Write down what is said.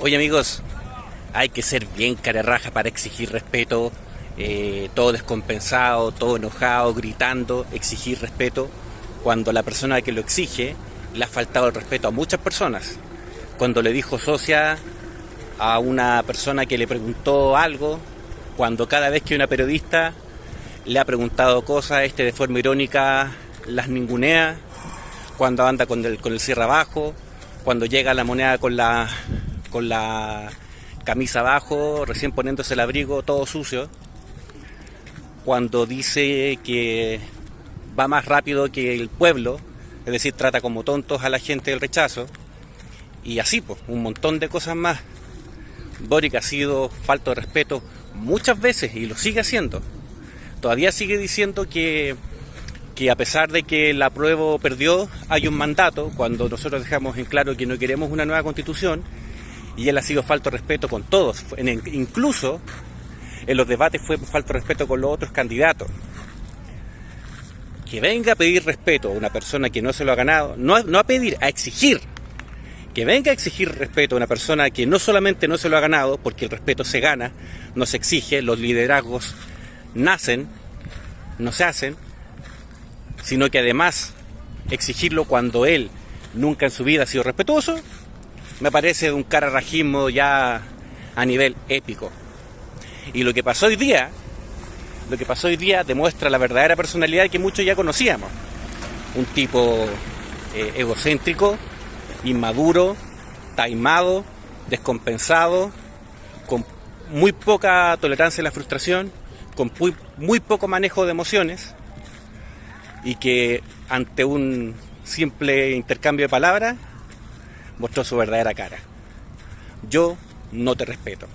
Oye amigos, hay que ser bien carerraja para exigir respeto, eh, todo descompensado, todo enojado, gritando, exigir respeto, cuando la persona que lo exige le ha faltado el respeto a muchas personas. Cuando le dijo socia a una persona que le preguntó algo, cuando cada vez que una periodista le ha preguntado cosas, este de forma irónica las ningunea, cuando anda con el, con el cierre abajo, cuando llega la moneda con la, con la camisa abajo, recién poniéndose el abrigo todo sucio, cuando dice que va más rápido que el pueblo, es decir, trata como tontos a la gente del rechazo, y así, pues, un montón de cosas más. Boric ha sido falto de respeto muchas veces y lo sigue haciendo. Todavía sigue diciendo que, que a pesar de que el apruebo perdió, hay un mandato, cuando nosotros dejamos en claro que no queremos una nueva constitución, y él ha sido falto de respeto con todos, incluso en los debates fue falto de respeto con los otros candidatos. Que venga a pedir respeto a una persona que no se lo ha ganado, no, no a pedir, a exigir que venga a exigir respeto a una persona que no solamente no se lo ha ganado, porque el respeto se gana, no se exige, los liderazgos nacen, no se hacen, sino que además exigirlo cuando él nunca en su vida ha sido respetuoso, me parece un cararrajismo ya a nivel épico. Y lo que pasó hoy día, lo que pasó hoy día demuestra la verdadera personalidad que muchos ya conocíamos. Un tipo eh, egocéntrico, inmaduro, taimado, descompensado, con muy poca tolerancia a la frustración, con muy, poco manejo de emociones y que ante un simple intercambio de palabras mostró su verdadera cara. Yo no te respeto.